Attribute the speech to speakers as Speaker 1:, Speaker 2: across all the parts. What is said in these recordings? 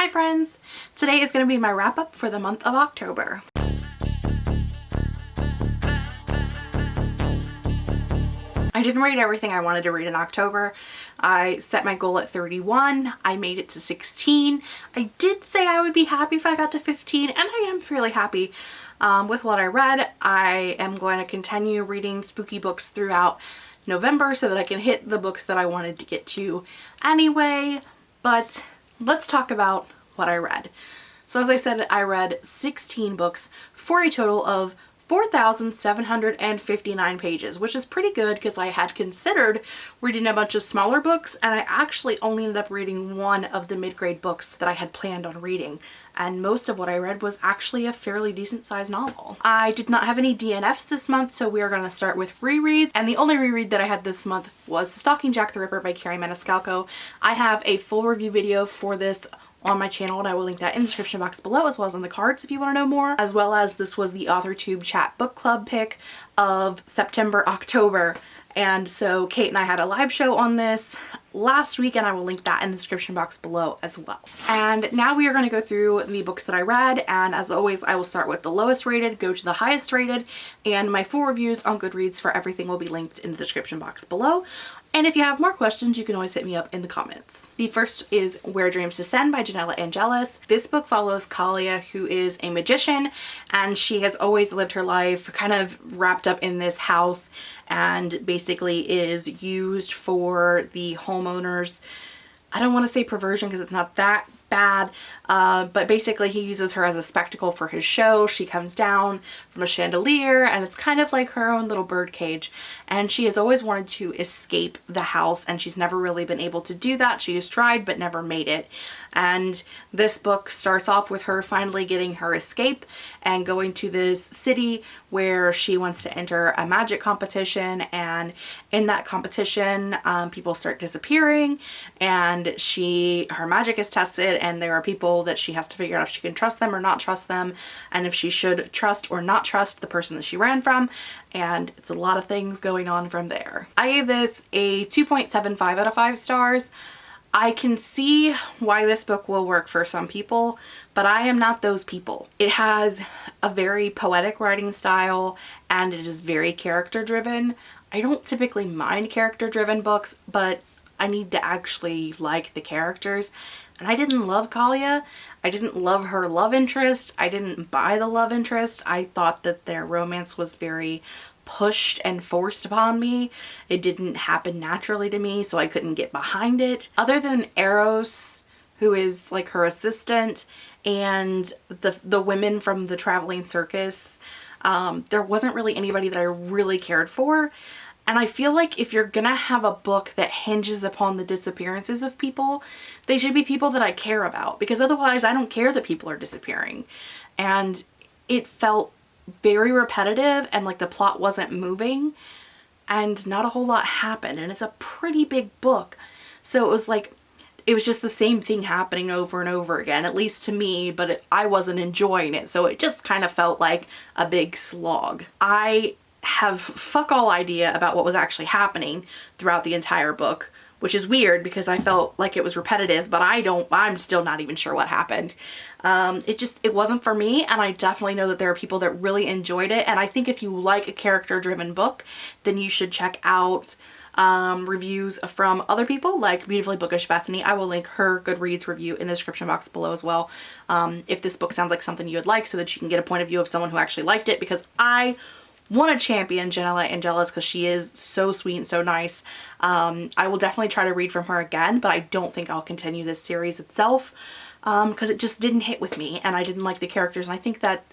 Speaker 1: Hi friends! Today is going to be my wrap up for the month of October. I didn't read everything I wanted to read in October. I set my goal at 31. I made it to 16. I did say I would be happy if I got to 15 and I am fairly happy um, with what I read. I am going to continue reading spooky books throughout November so that I can hit the books that I wanted to get to anyway. But let's talk about what I read. So as I said, I read 16 books for a total of 4,759 pages, which is pretty good because I had considered reading a bunch of smaller books and I actually only ended up reading one of the mid-grade books that I had planned on reading and most of what I read was actually a fairly decent sized novel. I did not have any DNFs this month so we are going to start with rereads and the only reread that I had this month was Stalking Jack the Ripper by Kerri Maniscalco. I have a full review video for this on my channel and I will link that in the description box below as well as in the cards if you want to know more as well as this was the AuthorTube chat book club pick of September October and so Kate and I had a live show on this last week and I will link that in the description box below as well. And now we are going to go through the books that I read and as always I will start with the lowest rated, go to the highest rated and my full reviews on Goodreads for everything will be linked in the description box below. And if you have more questions, you can always hit me up in the comments. The first is Where Dreams Descend by Janella Angeles. This book follows Kallia, who is a magician, and she has always lived her life kind of wrapped up in this house and basically is used for the homeowners I don't want to say perversion because it's not that bad. Uh, but basically he uses her as a spectacle for his show. She comes down from a chandelier and it's kind of like her own little bird cage. And she has always wanted to escape the house and she's never really been able to do that. She has tried but never made it. And this book starts off with her finally getting her escape and going to this city where she wants to enter a magic competition and in that competition um, people start disappearing and she her magic is tested and there are people that she has to figure out if she can trust them or not trust them and if she should trust or not trust the person that she ran from and it's a lot of things going on from there. I gave this a 2.75 out of 5 stars. I can see why this book will work for some people, but I am not those people. It has a very poetic writing style and it is very character driven. I don't typically mind character driven books, but I need to actually like the characters. And I didn't love Kallia. I didn't love her love interest. I didn't buy the love interest. I thought that their romance was very pushed and forced upon me. It didn't happen naturally to me, so I couldn't get behind it. Other than Eros, who is like her assistant, and the, the women from the traveling circus, um, there wasn't really anybody that I really cared for. And I feel like if you're gonna have a book that hinges upon the disappearances of people, they should be people that I care about because otherwise I don't care that people are disappearing. And it felt very repetitive and like the plot wasn't moving and not a whole lot happened and it's a pretty big book so it was like it was just the same thing happening over and over again at least to me but it, I wasn't enjoying it so it just kind of felt like a big slog. I have fuck all idea about what was actually happening throughout the entire book which is weird because I felt like it was repetitive, but I don't, I'm still not even sure what happened. Um, it just, it wasn't for me and I definitely know that there are people that really enjoyed it and I think if you like a character driven book, then you should check out um, reviews from other people like Beautifully Bookish Bethany. I will link her Goodreads review in the description box below as well um, if this book sounds like something you would like so that you can get a point of view of someone who actually liked it because I want to champion Janella Angeles because she is so sweet and so nice. Um, I will definitely try to read from her again, but I don't think I'll continue this series itself because um, it just didn't hit with me and I didn't like the characters. And I think that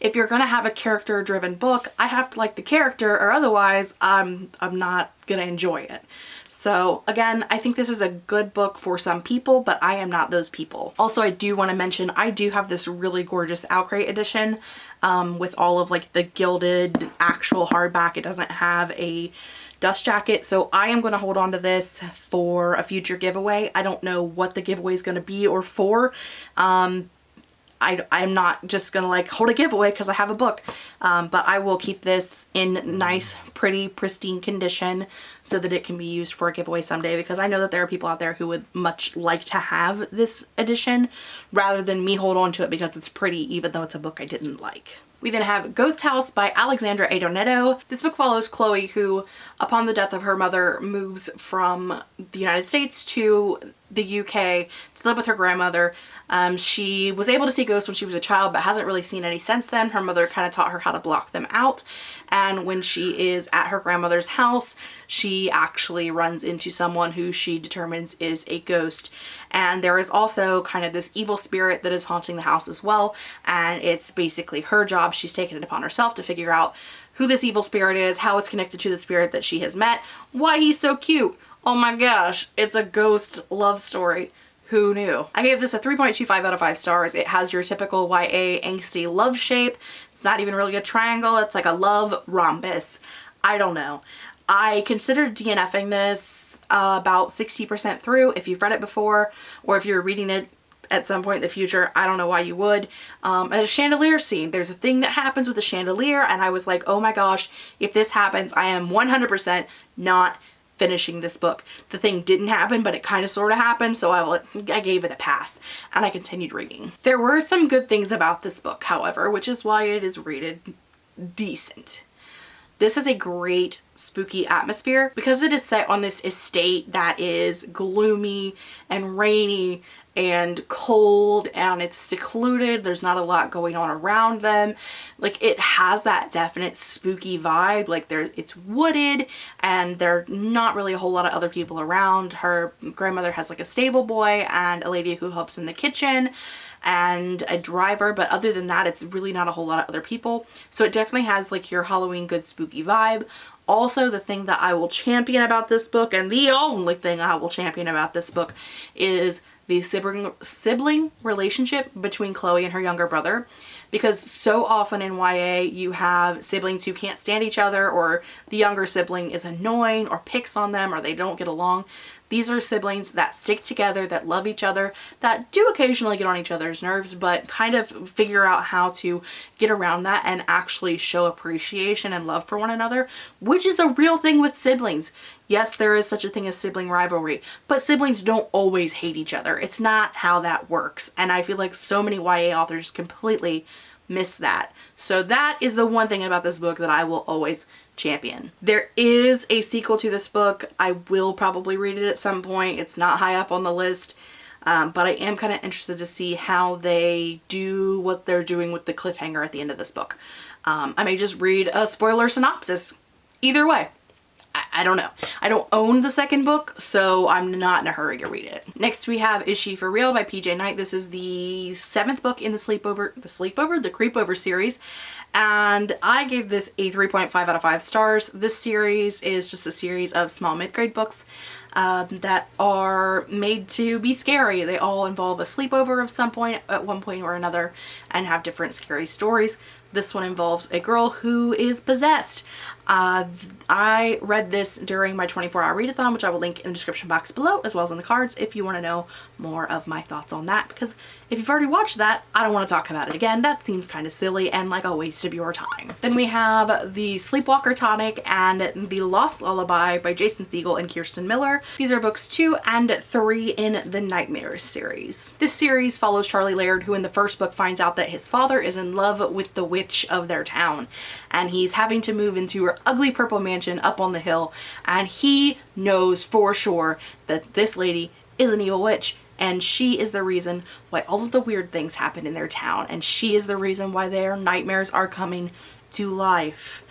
Speaker 1: if you're going to have a character driven book, I have to like the character or otherwise I'm, I'm not going to enjoy it. So again, I think this is a good book for some people, but I am not those people. Also, I do want to mention, I do have this really gorgeous OwlCrate edition um, with all of like the gilded actual hardback. It doesn't have a dust jacket. So I am going to hold on to this for a future giveaway. I don't know what the giveaway is going to be or for. Um, I, I'm not just gonna like hold a giveaway because I have a book um, but I will keep this in nice pretty pristine condition so that it can be used for a giveaway someday because I know that there are people out there who would much like to have this edition rather than me hold on to it because it's pretty even though it's a book I didn't like. We then have Ghost House by Alexandra Adornetto. This book follows Chloe who, upon the death of her mother, moves from the United States to the UK to live with her grandmother. Um, she was able to see ghosts when she was a child but hasn't really seen any since then. Her mother kind of taught her how to block them out and when she is at her grandmother's house she actually runs into someone who she determines is a ghost and there is also kind of this evil spirit that is haunting the house as well and it's basically her job. She's taken it upon herself to figure out who this evil spirit is, how it's connected to the spirit that she has met, why he's so cute, oh my gosh, it's a ghost love story. Who knew? I gave this a 3.25 out of 5 stars. It has your typical YA angsty love shape. It's not even really a triangle. It's like a love rhombus. I don't know. I considered DNFing this uh, about 60% through if you've read it before or if you're reading it at some point in the future. I don't know why you would. Um, a chandelier scene. There's a thing that happens with a chandelier and I was like, oh my gosh, if this happens, I am 100% not finishing this book. The thing didn't happen, but it kind of sort of happened, so I, I gave it a pass, and I continued reading. There were some good things about this book, however, which is why it is rated decent. This is a great spooky atmosphere because it is set on this estate that is gloomy and rainy and cold and it's secluded. There's not a lot going on around them. Like it has that definite spooky vibe. Like there, it's wooded and there are not really a whole lot of other people around. Her grandmother has like a stable boy and a lady who helps in the kitchen and a driver but other than that it's really not a whole lot of other people so it definitely has like your Halloween good spooky vibe also the thing that I will champion about this book and the only thing I will champion about this book is the sibling, sibling relationship between Chloe and her younger brother because so often in YA you have siblings who can't stand each other or the younger sibling is annoying or picks on them or they don't get along. These are siblings that stick together, that love each other, that do occasionally get on each other's nerves, but kind of figure out how to get around that and actually show appreciation and love for one another, which is a real thing with siblings. Yes, there is such a thing as sibling rivalry, but siblings don't always hate each other. It's not how that works. And I feel like so many YA authors completely miss that. So that is the one thing about this book that I will always champion. There is a sequel to this book. I will probably read it at some point. It's not high up on the list. Um, but I am kind of interested to see how they do what they're doing with the cliffhanger at the end of this book. Um, I may just read a spoiler synopsis. Either way, I, don't know. I don't own the second book, so I'm not in a hurry to read it. Next we have Is She For Real by PJ Night. This is the seventh book in the Sleepover, the Sleepover? The Creepover series. And I gave this a 3.5 out of 5 stars. This series is just a series of small mid-grade books um, that are made to be scary. They all involve a sleepover of some point at one point or another and have different scary stories. This one involves a girl who is possessed. Uh, I read this during my 24 hour readathon, which I will link in the description box below, as well as in the cards if you want to know more of my thoughts on that. Because if you've already watched that, I don't want to talk about it again. That seems kind of silly and like a waste of your time. Then we have The Sleepwalker Tonic and The Lost Lullaby by Jason Segel and Kirsten Miller. These are books two and three in the Nightmares series. This series follows Charlie Laird, who in the first book finds out that his father is in love with the witch of their town and he's having to move into ugly purple mansion up on the hill and he knows for sure that this lady is an evil witch and she is the reason why all of the weird things happen in their town and she is the reason why their nightmares are coming to life.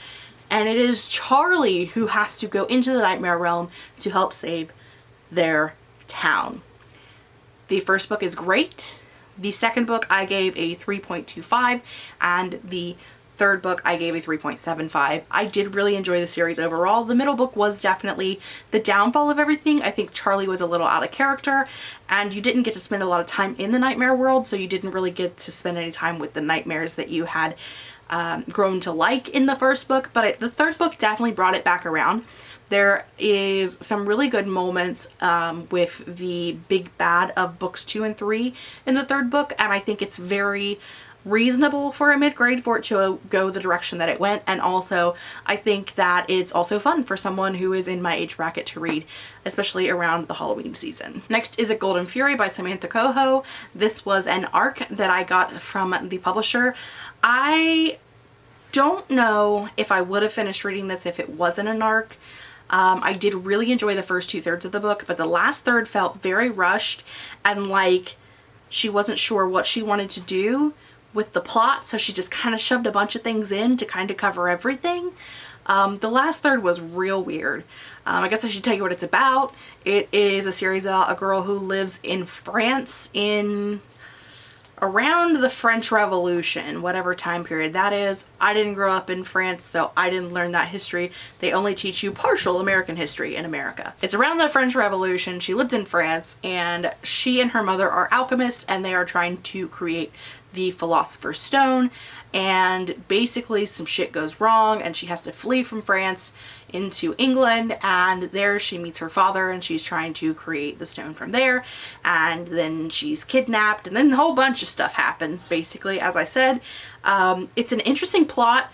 Speaker 1: And it is Charlie who has to go into the nightmare realm to help save their town. The first book is great. The second book I gave a 3.25 and the third book I gave a 3.75. I did really enjoy the series overall. The middle book was definitely the downfall of everything. I think Charlie was a little out of character and you didn't get to spend a lot of time in the nightmare world so you didn't really get to spend any time with the nightmares that you had um, grown to like in the first book but it, the third book definitely brought it back around. There is some really good moments um, with the big bad of books two and three in the third book and I think it's very reasonable for a mid-grade for it to go the direction that it went and also I think that it's also fun for someone who is in my age bracket to read especially around the Halloween season. Next is A Golden Fury by Samantha Cohoe. This was an arc that I got from the publisher. I don't know if I would have finished reading this if it wasn't an arc. Um, I did really enjoy the first two thirds of the book, but the last third felt very rushed and like she wasn't sure what she wanted to do with the plot, so she just kind of shoved a bunch of things in to kind of cover everything. Um, the last third was real weird. Um, I guess I should tell you what it's about. It is a series about a girl who lives in France in around the French Revolution, whatever time period that is. I didn't grow up in France, so I didn't learn that history. They only teach you partial American history in America. It's around the French Revolution. She lived in France, and she and her mother are alchemists, and they are trying to create the Philosopher's Stone and basically some shit goes wrong and she has to flee from France into England and there she meets her father and she's trying to create the stone from there and then she's kidnapped and then a whole bunch of stuff happens basically as I said. Um, it's an interesting plot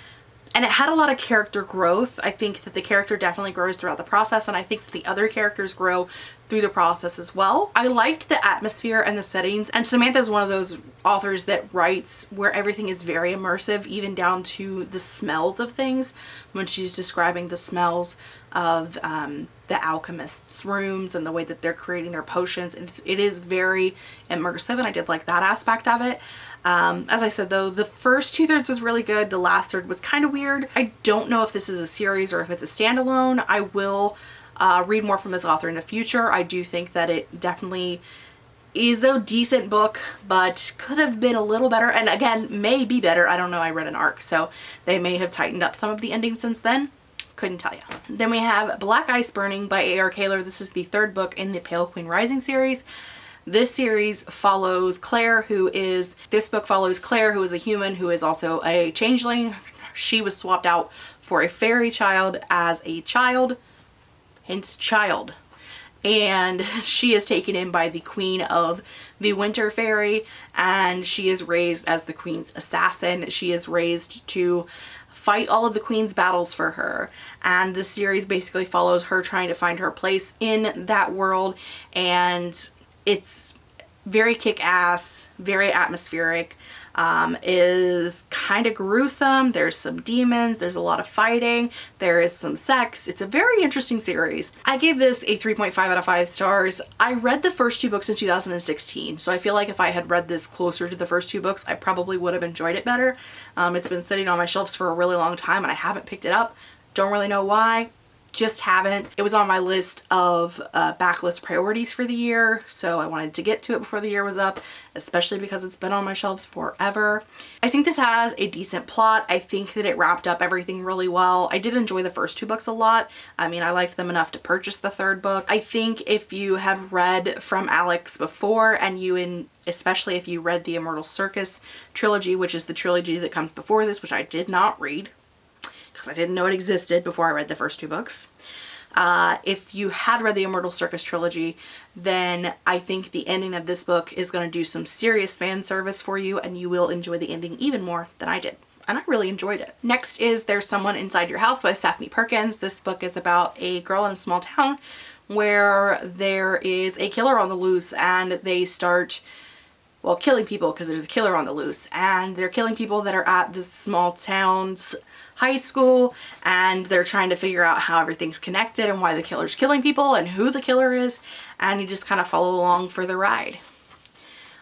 Speaker 1: and it had a lot of character growth. I think that the character definitely grows throughout the process and I think that the other characters grow through the process as well. I liked the atmosphere and the settings and Samantha is one of those authors that writes where everything is very immersive even down to the smells of things when she's describing the smells of um, the alchemists rooms and the way that they're creating their potions. It is very immersive and I did like that aspect of it. Um, as I said though, the first two thirds was really good. The last third was kind of weird. I don't know if this is a series or if it's a standalone. I will uh, read more from this author in the future. I do think that it definitely is a decent book, but could have been a little better. And again, may be better. I don't know. I read an arc, so they may have tightened up some of the endings since then. Couldn't tell you. Then we have Black Ice Burning by A.R. Kahler. This is the third book in the Pale Queen Rising series. This series follows Claire, who is, this book follows Claire, who is a human, who is also a changeling. She was swapped out for a fairy child as a child, hence child. And she is taken in by the queen of the winter fairy and she is raised as the queen's assassin. She is raised to fight all of the queen's battles for her and the series basically follows her trying to find her place in that world and it's very kick-ass, very atmospheric, um, is kind of gruesome. There's some demons, there's a lot of fighting, there is some sex. It's a very interesting series. I gave this a 3.5 out of 5 stars. I read the first two books in 2016, so I feel like if I had read this closer to the first two books, I probably would have enjoyed it better. Um, it's been sitting on my shelves for a really long time and I haven't picked it up. Don't really know why just haven't. It was on my list of uh, backlist priorities for the year, so I wanted to get to it before the year was up, especially because it's been on my shelves forever. I think this has a decent plot. I think that it wrapped up everything really well. I did enjoy the first two books a lot. I mean, I liked them enough to purchase the third book. I think if you have read From Alex before and you in especially if you read the Immortal Circus trilogy, which is the trilogy that comes before this, which I did not read, because I didn't know it existed before I read the first two books. Uh, if you had read the Immortal Circus trilogy, then I think the ending of this book is going to do some serious fan service for you and you will enjoy the ending even more than I did. And I really enjoyed it. Next is There's Someone Inside Your House by Stephanie Perkins. This book is about a girl in a small town where there is a killer on the loose and they start well killing people because there's a killer on the loose and they're killing people that are at this small town's high school and they're trying to figure out how everything's connected and why the killer's killing people and who the killer is and you just kind of follow along for the ride.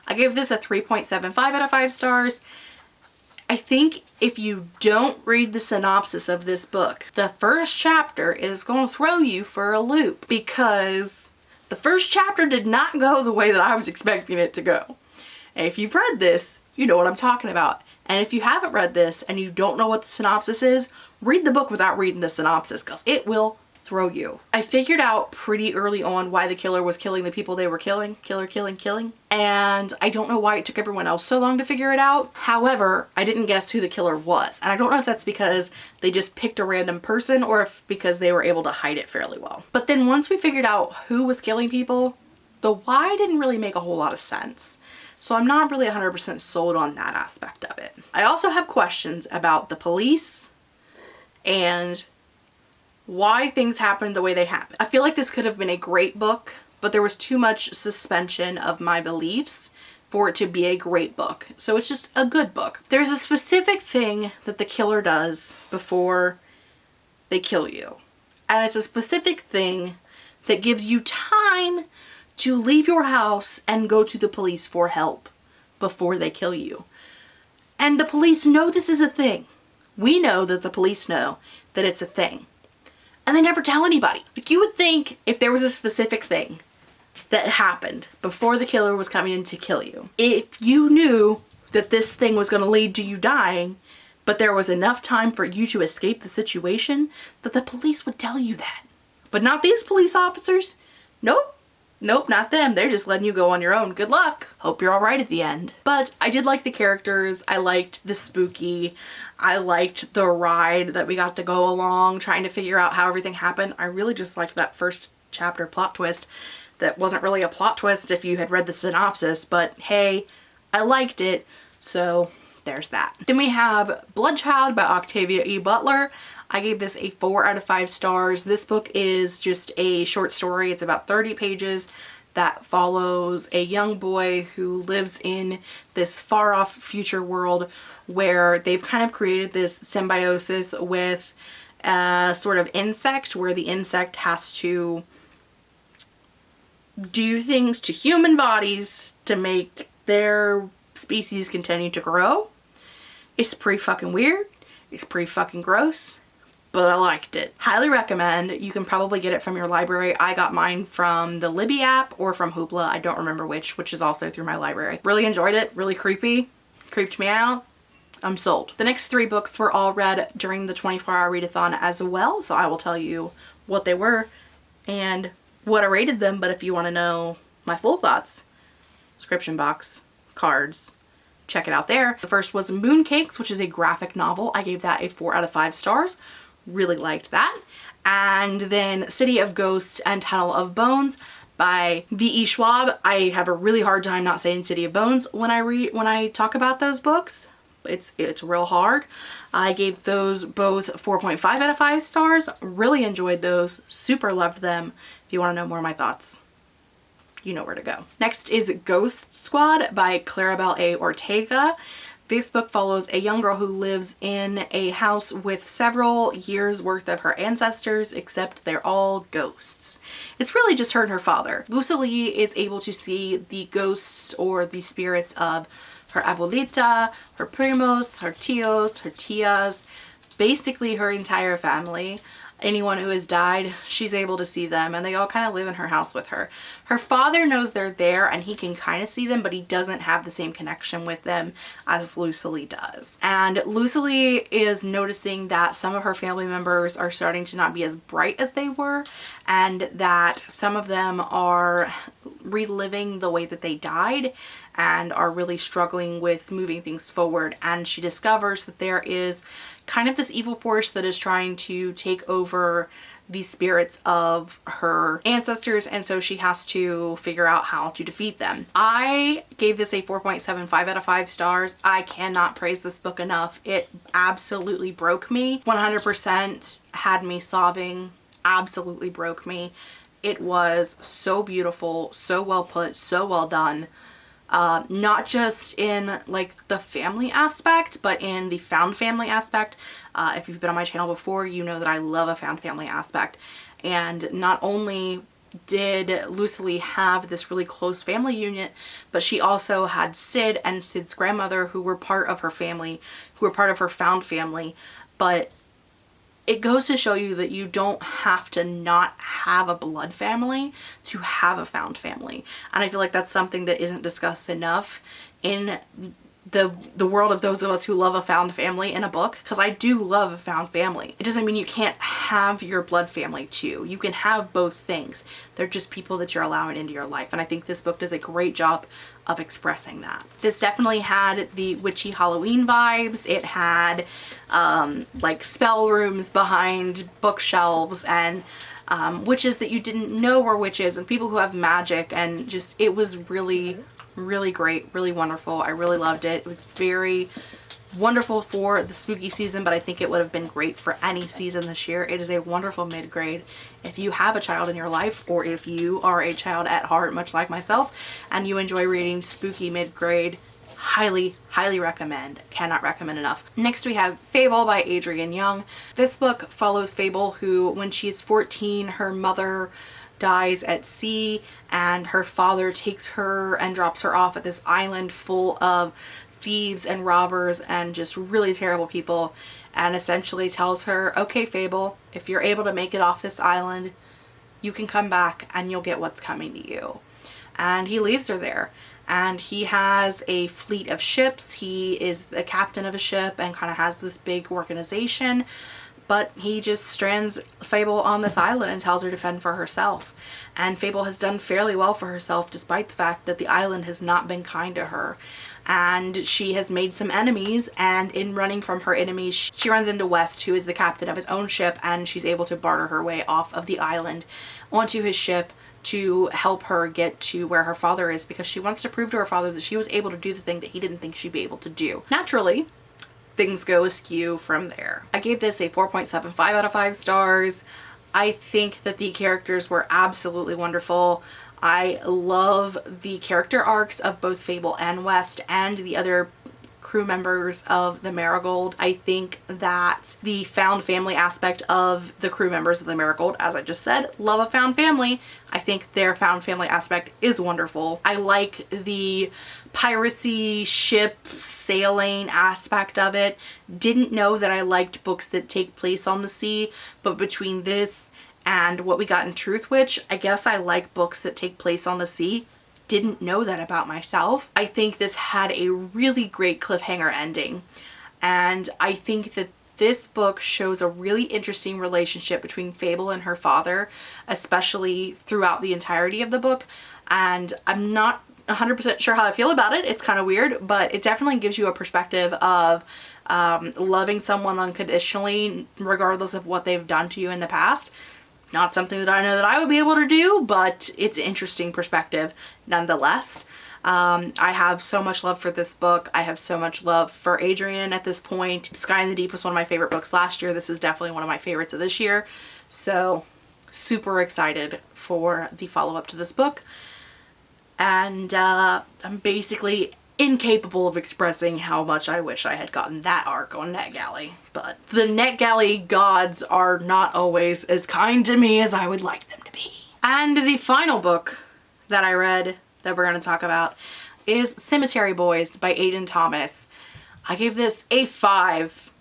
Speaker 1: I give this a 3.75 out of 5 stars. I think if you don't read the synopsis of this book, the first chapter is going to throw you for a loop because the first chapter did not go the way that I was expecting it to go. And if you've read this, you know what I'm talking about. And if you haven't read this and you don't know what the synopsis is, read the book without reading the synopsis because it will throw you. I figured out pretty early on why the killer was killing the people they were killing. Killer, killing, killing. And I don't know why it took everyone else so long to figure it out. However, I didn't guess who the killer was. And I don't know if that's because they just picked a random person or if because they were able to hide it fairly well. But then once we figured out who was killing people, the why didn't really make a whole lot of sense. So I'm not really 100% sold on that aspect of it. I also have questions about the police and why things happened the way they happened. I feel like this could have been a great book, but there was too much suspension of my beliefs for it to be a great book. So it's just a good book. There's a specific thing that the killer does before they kill you. And it's a specific thing that gives you time to leave your house and go to the police for help before they kill you. And the police know this is a thing. We know that the police know that it's a thing and they never tell anybody. Like you would think if there was a specific thing that happened before the killer was coming in to kill you, if you knew that this thing was going to lead to you dying, but there was enough time for you to escape the situation, that the police would tell you that. But not these police officers. Nope. Nope, not them. They're just letting you go on your own. Good luck. Hope you're alright at the end. But I did like the characters. I liked the spooky. I liked the ride that we got to go along trying to figure out how everything happened. I really just liked that first chapter plot twist that wasn't really a plot twist if you had read the synopsis, but hey, I liked it. So there's that. Then we have Bloodchild by Octavia E. Butler. I gave this a four out of five stars. This book is just a short story. It's about 30 pages that follows a young boy who lives in this far off future world where they've kind of created this symbiosis with a sort of insect where the insect has to do things to human bodies to make their species continue to grow. It's pretty fucking weird. It's pretty fucking gross but I liked it. Highly recommend. You can probably get it from your library. I got mine from the Libby app or from Hoopla. I don't remember which, which is also through my library. Really enjoyed it. Really creepy. Creeped me out. I'm sold. The next three books were all read during the 24 hour readathon as well. So I will tell you what they were and what I rated them. But if you want to know my full thoughts, description box, cards, check it out there. The first was Mooncakes, which is a graphic novel. I gave that a four out of five stars really liked that. And then City of Ghosts and Tunnel of Bones by V.E. Schwab. I have a really hard time not saying City of Bones when I read when I talk about those books. It's it's real hard. I gave those both 4.5 out of 5 stars. Really enjoyed those. Super loved them. If you want to know more of my thoughts, you know where to go. Next is Ghost Squad by Claribel A. Ortega. This book follows a young girl who lives in a house with several years worth of her ancestors, except they're all ghosts. It's really just her and her father. Lucy is able to see the ghosts or the spirits of her abuelita, her primos, her tios, her tias, basically her entire family anyone who has died, she's able to see them and they all kind of live in her house with her. Her father knows they're there and he can kind of see them, but he doesn't have the same connection with them as Lucely does. And Lucely is noticing that some of her family members are starting to not be as bright as they were and that some of them are reliving the way that they died and are really struggling with moving things forward and she discovers that there is kind of this evil force that is trying to take over the spirits of her ancestors and so she has to figure out how to defeat them. I gave this a 4.75 out of 5 stars. I cannot praise this book enough. It absolutely broke me. 100% had me sobbing, absolutely broke me. It was so beautiful, so well put, so well done uh, not just in like the family aspect, but in the found family aspect. Uh, if you've been on my channel before, you know that I love a found family aspect. And not only did Lucely have this really close family unit, but she also had Sid and Sid's grandmother who were part of her family, who were part of her found family. But it goes to show you that you don't have to not have a blood family to have a found family. And I feel like that's something that isn't discussed enough in the the world of those of us who love a found family in a book because I do love a found family. It doesn't mean you can't have your blood family too. You can have both things. They're just people that you're allowing into your life and I think this book does a great job of expressing that. This definitely had the witchy Halloween vibes. It had um, like spell rooms behind bookshelves and um, witches that you didn't know were witches and people who have magic and just it was really Really great, really wonderful. I really loved it. It was very wonderful for the spooky season, but I think it would have been great for any season this year. It is a wonderful mid-grade. If you have a child in your life or if you are a child at heart, much like myself, and you enjoy reading spooky mid-grade, highly, highly recommend. Cannot recommend enough. Next we have Fable by Adrienne Young. This book follows Fable who, when she's 14, her mother dies at sea and her father takes her and drops her off at this island full of thieves and robbers and just really terrible people and essentially tells her, okay, Fable, if you're able to make it off this island, you can come back and you'll get what's coming to you. And he leaves her there. And he has a fleet of ships. He is the captain of a ship and kind of has this big organization. But he just strands Fable on this island and tells her to fend for herself. And Fable has done fairly well for herself despite the fact that the island has not been kind to her and she has made some enemies and in running from her enemies she runs into West who is the captain of his own ship and she's able to barter her way off of the island onto his ship to help her get to where her father is because she wants to prove to her father that she was able to do the thing that he didn't think she'd be able to do. Naturally, things go askew from there. I gave this a 4.75 out of 5 stars. I think that the characters were absolutely wonderful. I love the character arcs of both Fable and West and the other crew members of the Marigold. I think that the found family aspect of the crew members of the Marigold, as I just said, love a found family. I think their found family aspect is wonderful. I like the piracy ship sailing aspect of it. Didn't know that I liked books that take place on the sea, but between this and what we got in Truthwitch, I guess I like books that take place on the sea. Didn't know that about myself. I think this had a really great cliffhanger ending. And I think that this book shows a really interesting relationship between Fable and her father, especially throughout the entirety of the book. And I'm not 100% sure how I feel about it. It's kind of weird, but it definitely gives you a perspective of um, loving someone unconditionally regardless of what they've done to you in the past not something that I know that I would be able to do, but it's an interesting perspective nonetheless. Um, I have so much love for this book. I have so much love for Adrienne at this point. Sky in the Deep was one of my favorite books last year. This is definitely one of my favorites of this year. So super excited for the follow-up to this book. And uh, I'm basically incapable of expressing how much I wish I had gotten that arc on NetGalley. But the NetGalley gods are not always as kind to me as I would like them to be. And the final book that I read that we're going to talk about is Cemetery Boys by Aiden Thomas. I gave this a 5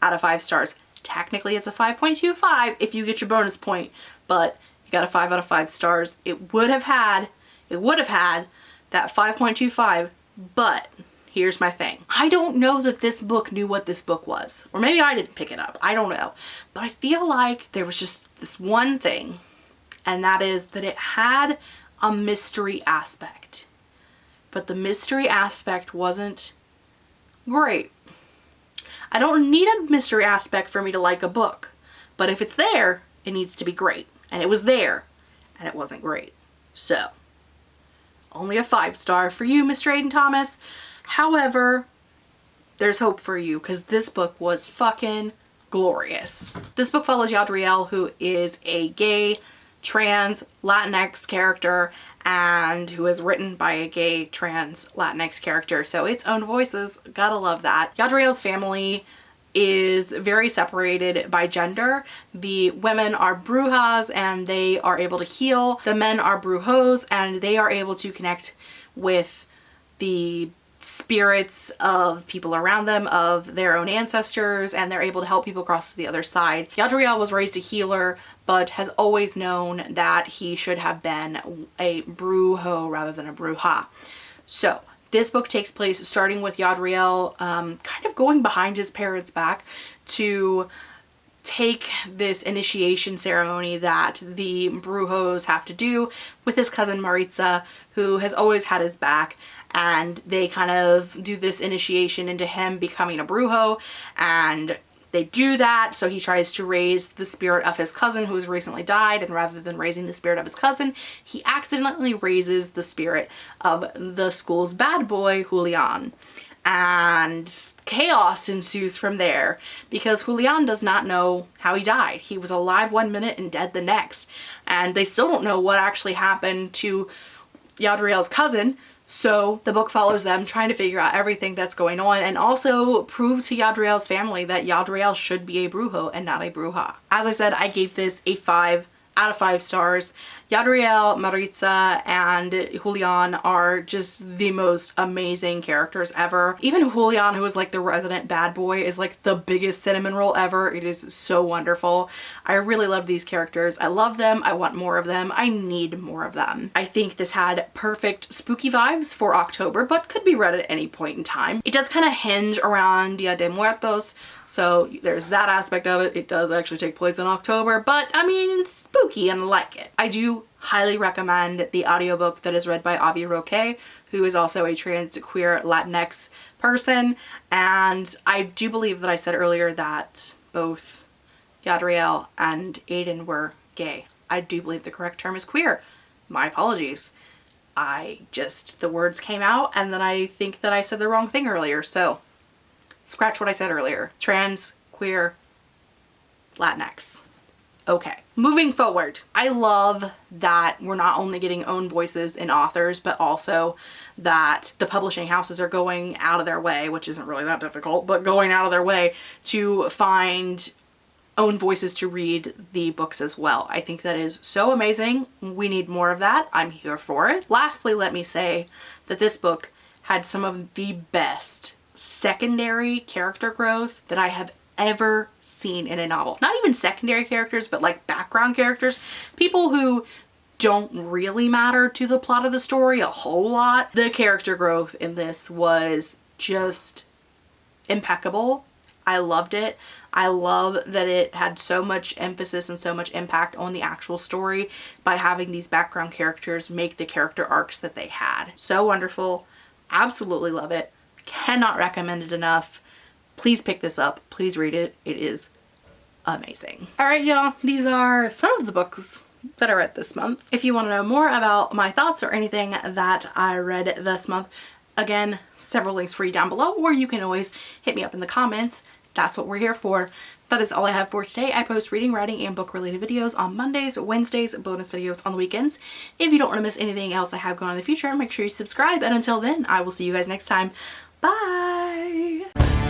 Speaker 1: out of 5 stars. Technically it's a 5.25 if you get your bonus point, but you got a 5 out of 5 stars. It would have had, it would have had that 5.25 but here's my thing. I don't know that this book knew what this book was. Or maybe I didn't pick it up. I don't know. But I feel like there was just this one thing. And that is that it had a mystery aspect. But the mystery aspect wasn't great. I don't need a mystery aspect for me to like a book. But if it's there, it needs to be great. And it was there. And it wasn't great. So only a five star for you, Mr. Aiden Thomas. However, there's hope for you because this book was fucking glorious. This book follows Yadriel, who is a gay, trans, Latinx character and who is written by a gay, trans, Latinx character. So its own voices, gotta love that. Yadriel's family is very separated by gender. The women are brujas and they are able to heal. The men are brujos and they are able to connect with the spirits of people around them, of their own ancestors, and they're able to help people cross to the other side. Yadriel was raised a healer, but has always known that he should have been a brujo rather than a bruja. So this book takes place starting with Yadriel um, kind of going behind his parents' back to take this initiation ceremony that the Brujos have to do with his cousin Maritza, who has always had his back. And they kind of do this initiation into him becoming a Brujo. And they do that. So he tries to raise the spirit of his cousin who has recently died. And rather than raising the spirit of his cousin, he accidentally raises the spirit of the school's bad boy, Julian. And chaos ensues from there because Julian does not know how he died. He was alive one minute and dead the next. And they still don't know what actually happened to Yadriel's cousin so the book follows them trying to figure out everything that's going on and also prove to Yadriel's family that Yadriel should be a brujo and not a bruja. As I said, I gave this a 5 out of 5 stars. Yadriel, Maritza, and Julian are just the most amazing characters ever. Even Julian, who is like the resident bad boy, is like the biggest cinnamon roll ever. It is so wonderful. I really love these characters. I love them. I want more of them. I need more of them. I think this had perfect spooky vibes for October, but could be read at any point in time. It does kind of hinge around Dia de Muertos, so there's that aspect of it. It does actually take place in October, but I mean, spooky and like it. I do highly recommend the audiobook that is read by Avi Roque, who is also a trans queer Latinx person. And I do believe that I said earlier that both Yadriel and Aiden were gay. I do believe the correct term is queer. My apologies. I just, the words came out and then I think that I said the wrong thing earlier. So scratch what I said earlier. Trans, queer, Latinx. Okay, moving forward, I love that we're not only getting own voices in authors, but also that the publishing houses are going out of their way, which isn't really that difficult, but going out of their way to find own voices to read the books as well. I think that is so amazing. We need more of that. I'm here for it. Lastly, let me say that this book had some of the best secondary character growth that I have ever seen in a novel. Not even secondary characters, but like background characters. People who don't really matter to the plot of the story a whole lot. The character growth in this was just impeccable. I loved it. I love that it had so much emphasis and so much impact on the actual story by having these background characters make the character arcs that they had. So wonderful. Absolutely love it. Cannot recommend it enough. Please pick this up. Please read it. It is amazing. All right, y'all. These are some of the books that I read this month. If you want to know more about my thoughts or anything that I read this month, again, several links for you down below, or you can always hit me up in the comments. That's what we're here for. That is all I have for today. I post reading, writing, and book related videos on Mondays, Wednesdays, bonus videos on the weekends. If you don't want to miss anything else I have going on in the future, make sure you subscribe. And until then, I will see you guys next time. Bye!